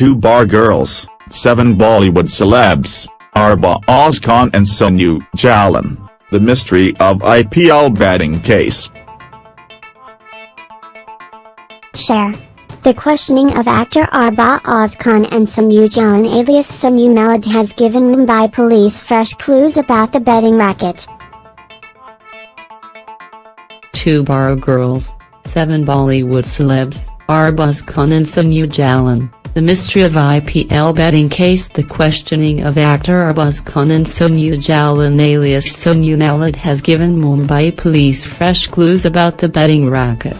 Two bar girls, seven Bollywood celebs, Arba Khan and Sonu Jalan, the mystery of IPL betting case. Share. The questioning of actor Arba Khan and Sonu Jalan alias Sonu Malad has given Mumbai police fresh clues about the betting racket. Two bar girls, seven Bollywood celebs, Arba Khan and Sonu Jalan, the mystery of IPL betting case The questioning of actor Arbaz Khan and Sonu Jalan alias Sonu Malad has given Mumbai police fresh clues about the betting racket.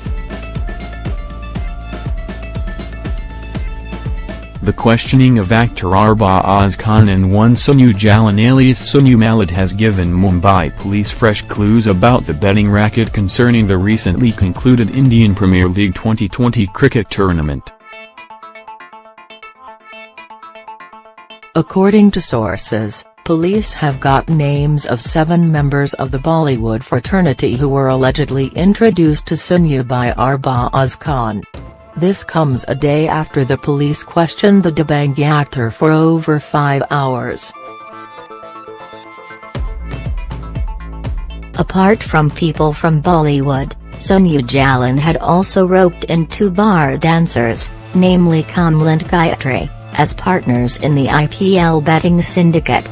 The questioning of actor Arbaaz Khan and one Sonu Jalan alias Sonu Malad has given Mumbai police fresh clues about the betting racket concerning the recently concluded Indian Premier League 2020 cricket tournament. According to sources, police have got names of seven members of the Bollywood fraternity who were allegedly introduced to Sonu by Arbaaz Khan. This comes a day after the police questioned the Dabangg actor for over five hours. Apart from people from Bollywood, Sonu Jalan had also roped in two bar dancers, namely Kamlant Gayatri, as partners in the IPL betting syndicate.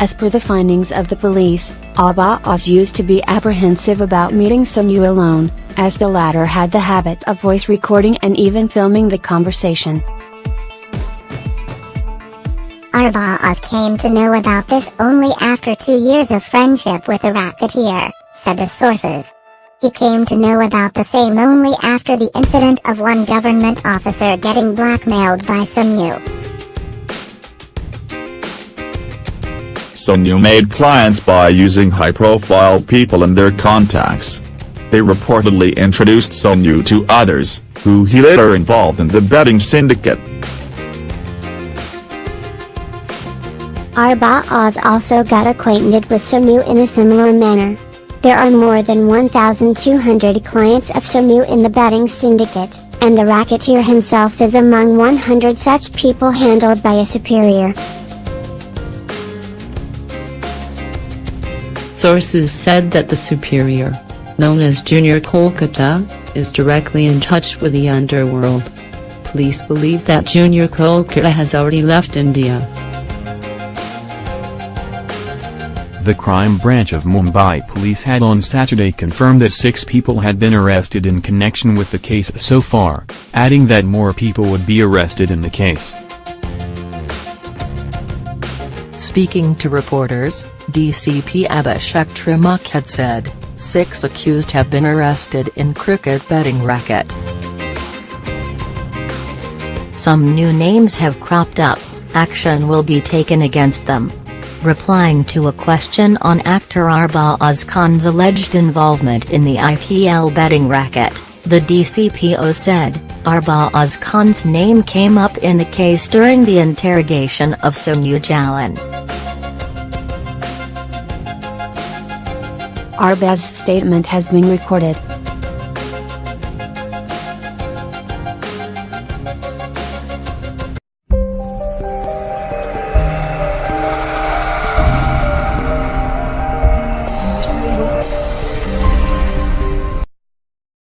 As per the findings of the police, Arbaz used to be apprehensive about meeting Sonu alone, as the latter had the habit of voice recording and even filming the conversation. Arbaz came to know about this only after two years of friendship with the racketeer, said the sources. He came to know about the same only after the incident of one government officer getting blackmailed by Sonu. Sonu made clients by using high-profile people in their contacts. They reportedly introduced Sonu to others, who he later involved in the betting syndicate. Arbaz also got acquainted with Sonu in a similar manner. There are more than 1,200 clients of Sonu in the betting syndicate, and the racketeer himself is among 100 such people handled by a superior. Sources said that the superior, known as Junior Kolkata, is directly in touch with the underworld. Police believe that Junior Kolkata has already left India. The crime branch of Mumbai police had on Saturday confirmed that six people had been arrested in connection with the case so far, adding that more people would be arrested in the case. Speaking to reporters, DCP Abhishek Trimukhe had said, six accused have been arrested in cricket betting racket. Some new names have cropped up, action will be taken against them. Replying to a question on actor Arbaz Khan's alleged involvement in the IPL betting racket, the DCPO said, Arbaz Khan's name came up in the case during the interrogation of Sonu Jalan. Arbaz's statement has been recorded.